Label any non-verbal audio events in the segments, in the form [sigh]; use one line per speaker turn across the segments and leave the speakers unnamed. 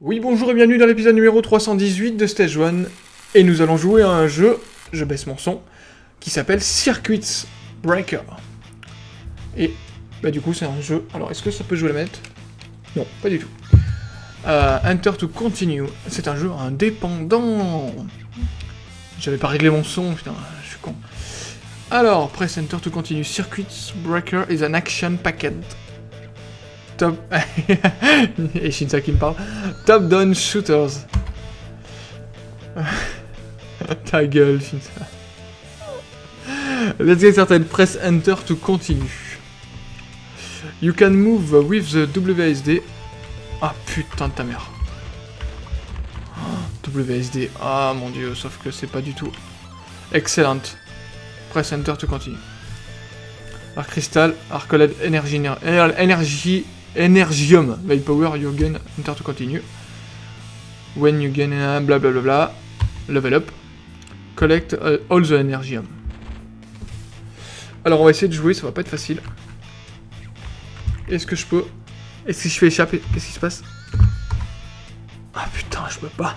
Oui, bonjour et bienvenue dans l'épisode numéro 318 de Stage 1, et nous allons jouer à un jeu, je baisse mon son, qui s'appelle Circuits Breaker. Et, bah du coup c'est un jeu, alors est-ce que ça peut jouer la manette? Non, pas du tout. Euh, Enter to Continue, c'est un jeu indépendant J'avais pas réglé mon son, putain, je suis con. Alors, press Enter to Continue, Circuits Breaker is an action packet Top... [laughs] Et Shinsa qui me parle. Top Down Shooters. [laughs] Ta gueule, Shinsa. Let's get started. Press Enter to continue. You can move with the WSD. Ah putain de ta mère. WSD. Ah mon dieu, sauf que c'est pas du tout. Excellent. Press Enter to continue. Arc Crystal, Arc LED, Énergie, Énergie Energium, power, you gain, enter to continue. When you gain, uh, bla bla bla bla, level up. Collect uh, all the Energium. Alors on va essayer de jouer, ça va pas être facile. Est-ce que je peux... Est-ce que je fais échapper? Qu'est-ce qui se passe? Ah putain, je peux pas.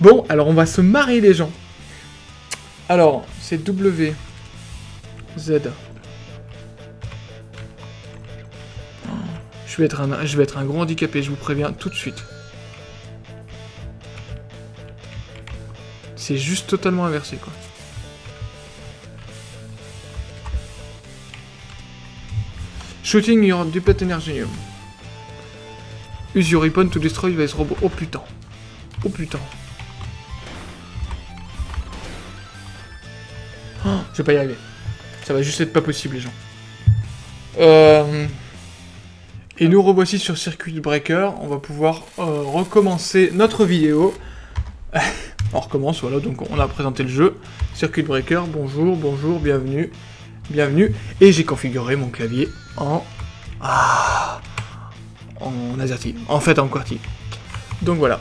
Bon, alors on va se marier les gens. Alors, c'est W, Z, Je vais, être un, je gros handicapé, je vous préviens tout de suite. C'est juste totalement inversé, quoi. Shooting your duplicate energium. Use your weapon to destroy this robot. Oh putain. Oh putain. Je vais pas y arriver. Ça va juste être pas possible, les gens. Euh... Et nous revoici sur Circuit Breaker, on va pouvoir euh, recommencer notre vidéo. [laughs] on recommence, voilà, donc on a présenté le jeu. Circuit Breaker, bonjour, bonjour, bienvenue, bienvenue. Et j'ai configuré mon clavier en... Ah, en AZERTY, en fait en QWERTY. Donc voilà.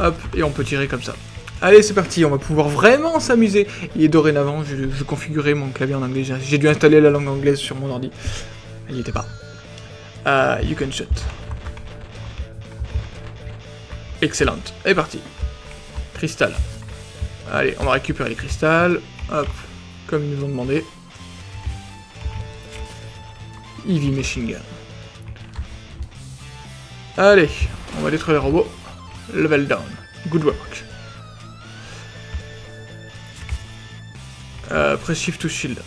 Hop, et on peut tirer comme ça. Allez, c'est parti, on va pouvoir vraiment s'amuser. Et dorénavant, je, je configurais mon clavier en anglais. J'ai dû installer la langue anglaise sur mon ordi. Elle n'y était pas. Uh, you can shoot. Excellent. Et parti. Cristal. Allez, on va récupérer les cristals. Hop. Comme ils nous ont demandé. Eevee Machine Gun. Allez, on va détruire les robots. Level down. Good work. Euh, press shift to shield.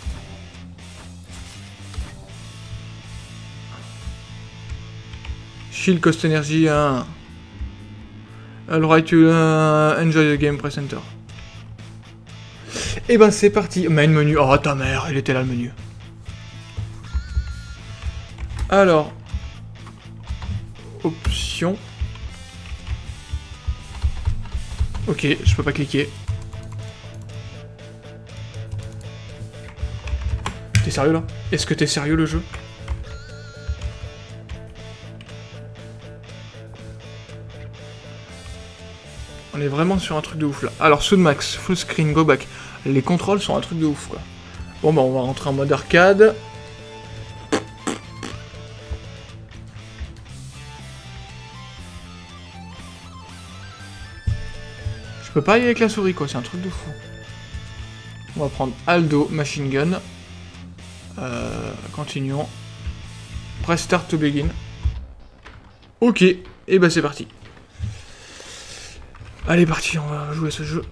Shield cost energy 1. Alright, to uh, enjoy the game, press enter. Et eh ben c'est parti. Main menu. Oh ta mère, il était là le menu. Alors. Option. Ok, je peux pas cliquer. T'es sérieux là? Est-ce que t'es sérieux le jeu? On est vraiment sur un truc de ouf là. Alors Max, full screen, go back. Les contrôles sont un truc de ouf quoi. Bon bah on va rentrer en mode arcade. Je peux pas y aller avec la souris quoi, c'est un truc de fou. On va prendre Aldo, Machine Gun. Euh, continuons. Press Start to begin. Ok, et bah c'est parti. Allez, parti, on va jouer à ce jeu.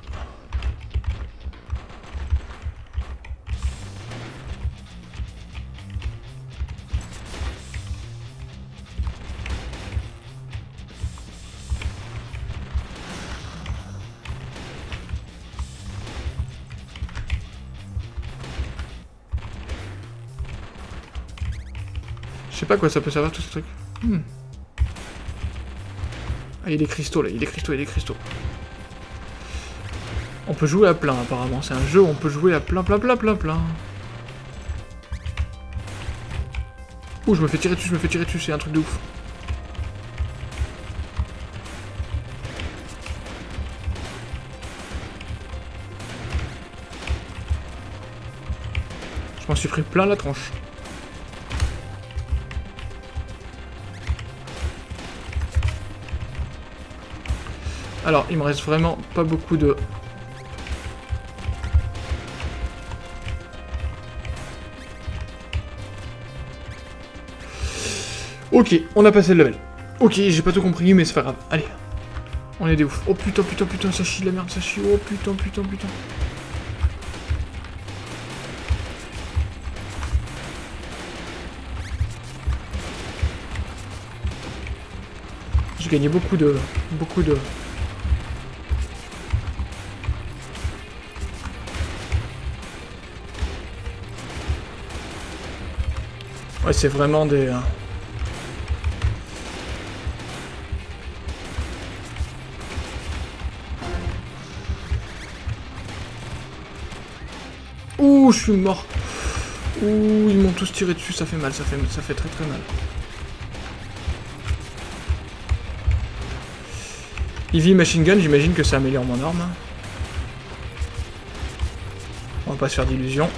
Je sais pas quoi ça peut servir tout ce truc. Hmm. Ah, il est cristaux là, il est cristaux, il est cristaux. On peut jouer à plein apparemment, c'est un jeu où on peut jouer à plein, plein, plein, plein, plein. Ouh, je me fais tirer dessus, je me fais tirer dessus, c'est un truc de ouf. Je m'en suis pris plein la tranche. Alors, il me reste vraiment pas beaucoup de... Ok, on a passé le level. Ok, j'ai pas tout compris, mais c'est pas grave. Allez. On est des ouf. Oh putain, putain, putain, ça chie de la merde, ça chie. Oh putain, putain, putain. J'ai gagné beaucoup de... Beaucoup de... Ouais, c'est vraiment des... euh, Ouh, je suis mort. Ouh, ils m'ont tous tiré dessus, ça fait mal, ça fait, ça fait très très mal. Heavy Machine Gun, j'imagine que ça améliore mon arme. On va pas se faire d'illusions.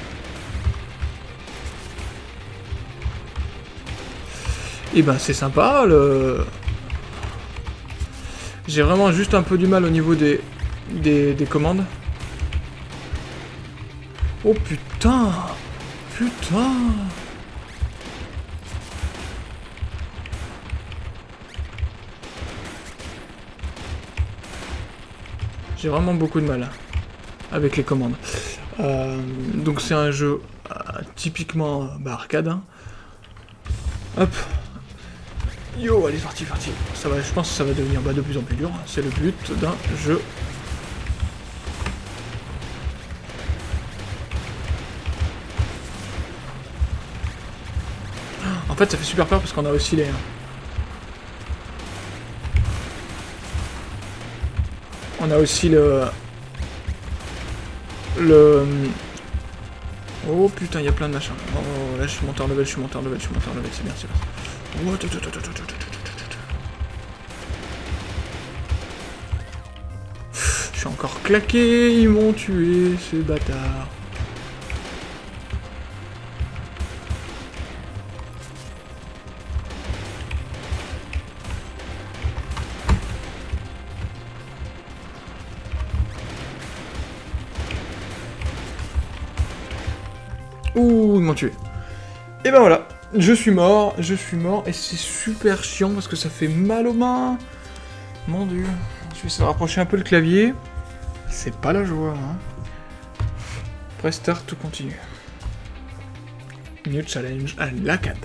Et ben c'est sympa, le... J'ai vraiment juste un peu du mal au niveau des, des, des commandes. Oh putain Putain J'ai vraiment beaucoup de mal avec les commandes. Euh, donc c'est un jeu euh, typiquement bah, arcade. hein. Hop. Yo, allez, parti, parti. Ça va, je pense que ça va devenir bah, de plus en plus dur. C'est le but d'un jeu En fait, ça fait super peur parce qu'on a aussi les... On a aussi le... Le... Oh putain, il y a plein de machins. Oh, là, je suis monté en level, je suis monté en level, je suis monté en level, c'est bien, c'est bien. Je suis encore claqué, ils m'ont tué, ces bâtards. Ouh, ils m'ont tué. Et ben voilà, je suis mort, je suis mort, et c'est super chiant parce que ça fait mal aux mains. Mon dieu. Je vais essayer de rapprocher un peu le clavier. C'est pas la joie, hein. Tout continue. New challenge à l'ACAD.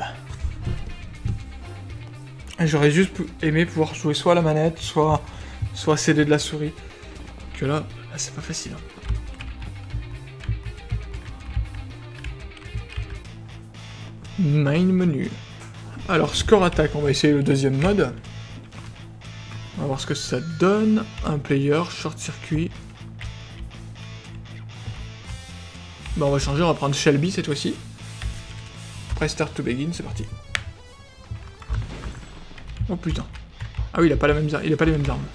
J'aurais juste aimé pouvoir jouer soit à la manette, soit, soit CD de la souris. Que là, là c'est pas facile. hein. Main menu. Alors, score attaque, on va essayer le deuxième mode. On va voir ce que ça donne. Un player, short circuit. Bah, on va changer, on va prendre Shelby cette fois-ci. Press start to begin, c'est parti. Oh putain. Ah oui, il a pas, la même, il a pas les mêmes armes.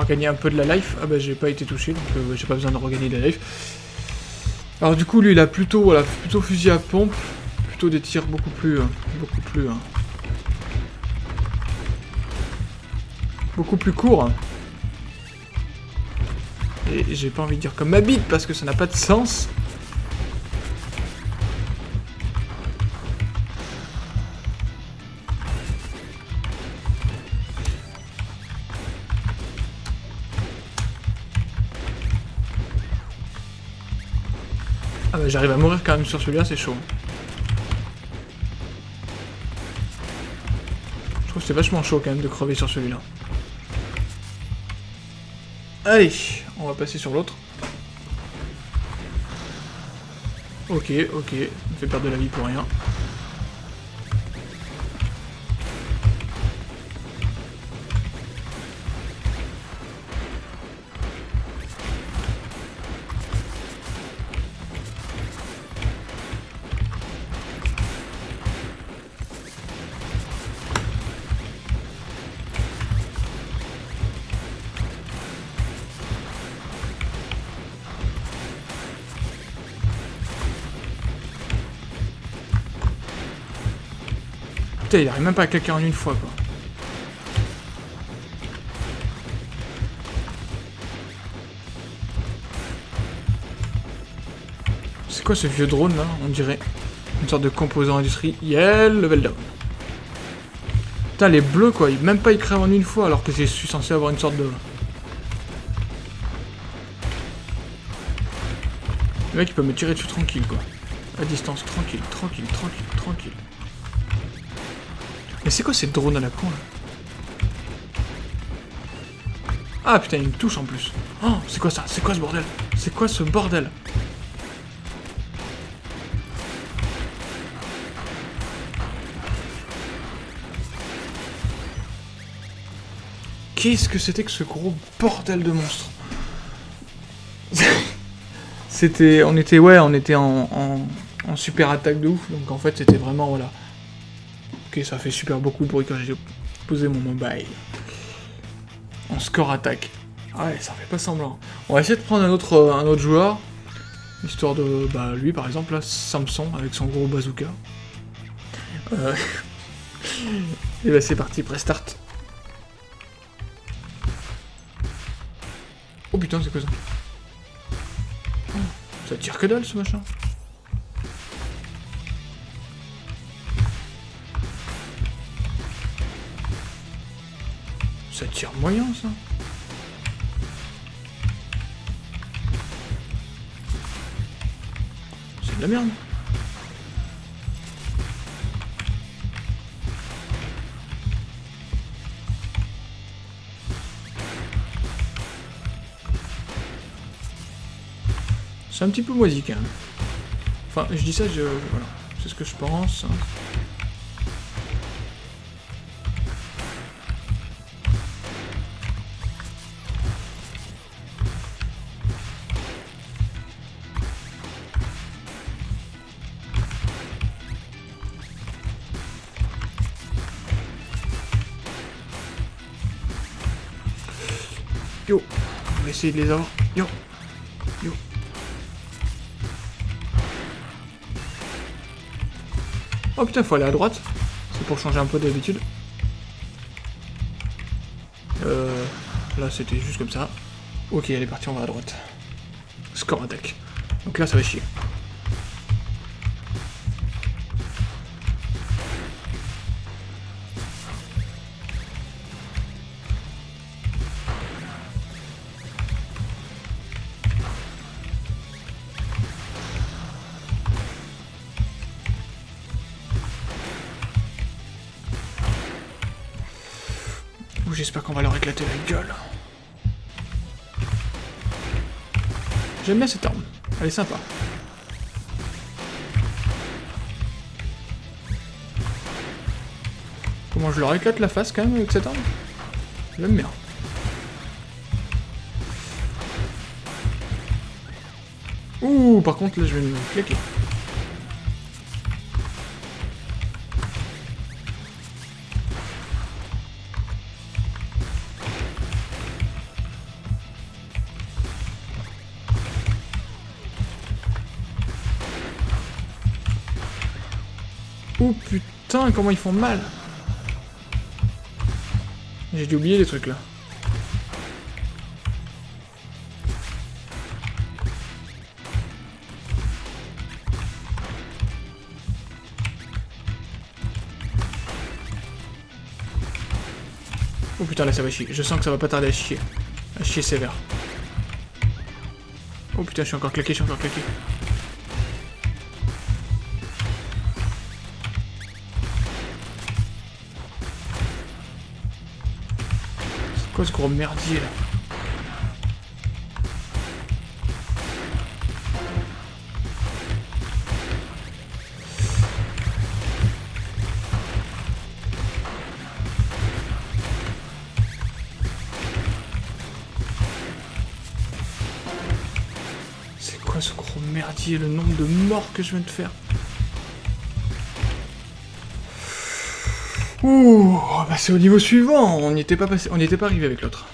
Regagner un peu de la life. Ah bah j'ai pas été touché, donc euh, j'ai pas besoin de regagner de la life. Alors du coup lui il a plutôt voilà plutôt fusil à pompe, plutôt des tirs beaucoup plus euh, beaucoup plus euh, beaucoup plus courts. Et j'ai pas envie de dire comme ma bite parce que ça n'a pas de sens. Bah j'arrive à mourir quand même sur celui-là, c'est chaud. Je trouve que c'est vachement chaud quand même de crever sur celui-là. Allez, on va passer sur l'autre. Ok, ok, on fait perdre de la vie pour rien. Il arrive même pas à claquer en une fois, quoi. C'est quoi ce vieux drone, là On dirait une sorte de composant industriel level down. Putain, les bleus, quoi. Même pas ils crèvent en une fois, alors que suis censé avoir une sorte de... Le mec, il peut me tirer dessus tranquille, quoi. À distance, tranquille, tranquille, tranquille, tranquille. Mais c'est quoi ces drones à la con là Ah putain, il me touche en plus. Oh, c'est quoi ça C'est quoi ce bordel C'est quoi ce bordel Qu'est-ce que c'était que ce gros bordel de monstre [laughs] C'était... On était... Ouais, on était en, en, en super attaque de ouf. Donc en fait, c'était vraiment... Voilà Ok, ça fait super beaucoup de bruit quand j'ai posé mon mobile. En score attaque. Ah ouais, ça fait pas semblant. On va essayer de prendre un autre, euh, un autre joueur. Histoire de... Bah, lui, par exemple, là, Samson, avec son gros bazooka. Euh... [laughs] Et bah, c'est parti, prestart. Oh putain, c'est quoi ça? Ça tire que dalle, ce machin Ça tire moyen, ça. C'est de la merde. C'est un petit peu moisi quand même. Enfin, je dis ça, je... Voilà. C'est ce que je pense. Yo On va essayer de les avoir. Yo Yo Oh putain, faut aller à droite. C'est pour changer un peu d'habitude. Euh, là, c'était juste comme ça. Ok, elle est partie, on va à droite. Score attaque. Donc là, ça va chier. J'espère qu'on va leur éclater la gueule. J'aime bien cette arme. Elle est sympa. Comment je leur éclate la face quand même avec cette arme J'aime bien. Ouh, par contre là je vais me claquer. Putain, comment ils font mal J'ai dû oublier les trucs là. Oh putain là ça va chier. Je sens que ça va pas tarder à chier. À chier sévère. Oh putain je suis encore claqué, je suis encore claqué. quoi ce gros merdier là. C'est quoi ce gros merdier, le nombre de morts que je viens de faire? Ouh, bah c'est au niveau suivant, on n'y était pas passé, on n'y était pas arrivé avec l'autre.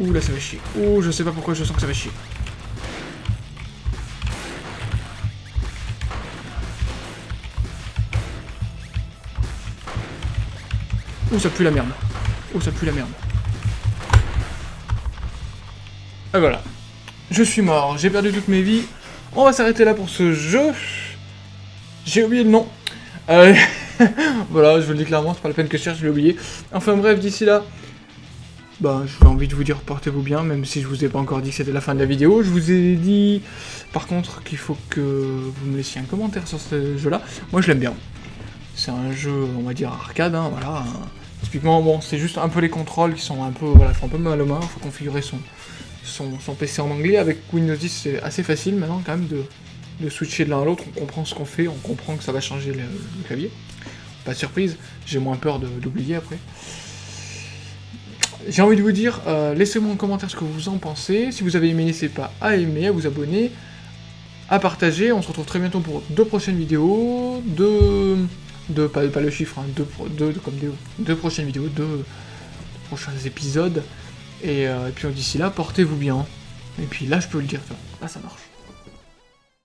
Ouh là ça va chier. Ouh je sais pas pourquoi je sens que ça va chier. Ouh ça pue la merde. Ouh ça pue la merde. Et voilà. Je suis mort, j'ai perdu toutes mes vies. On va s'arrêter là pour ce jeu. J'ai oublié le nom. Euh, [laughs] voilà, je vous le dis clairement, c'est pas la peine que je cherche, je l'ai oublié. Enfin bref, d'ici là, bah, j'ai envie de vous dire portez-vous bien, même si je vous ai pas encore dit que c'était la fin de la vidéo. Je vous ai dit, par contre, qu'il faut que vous me laissiez un commentaire sur ce jeu-là. Moi, je l'aime bien. C'est un jeu, on va dire, arcade, hein, voilà. Typiquement, bon, c'est juste un peu les contrôles qui sont un peu, voilà, font un peu mal aux mains. Il faut configurer son, son, PC en anglais. Avec Windows 10, c'est assez facile maintenant, quand même, de, de switcher de l'un à l'autre. On comprend ce qu'on fait, on comprend que ça va changer le, clavier. Pas de surprise, j'ai moins peur d'oublier après. J'ai envie de vous dire, euh, laissez-moi en commentaire ce que vous en pensez. Si vous avez aimé, n'hésitez pas à aimer, à vous abonner, à partager. On se retrouve très bientôt pour deux prochaines vidéos, deux... deux pas, pas le chiffre, hein, deux, comme deux, prochaines vidéos, deux, prochains épisodes. Et, euh, et puis d'ici là, portez-vous bien. Et puis là, je peux le dire, là ça marche.